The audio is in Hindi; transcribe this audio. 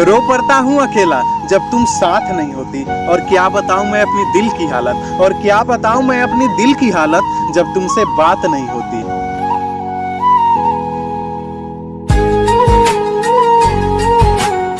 रो पड़ता हूँ अकेला, जब तुम साथ नहीं होती। और क्या बताऊँ मैं अपनी दिल की हालत? और क्या बताऊँ मैं अपनी दिल की हालत, जब तुमसे बात नहीं होती?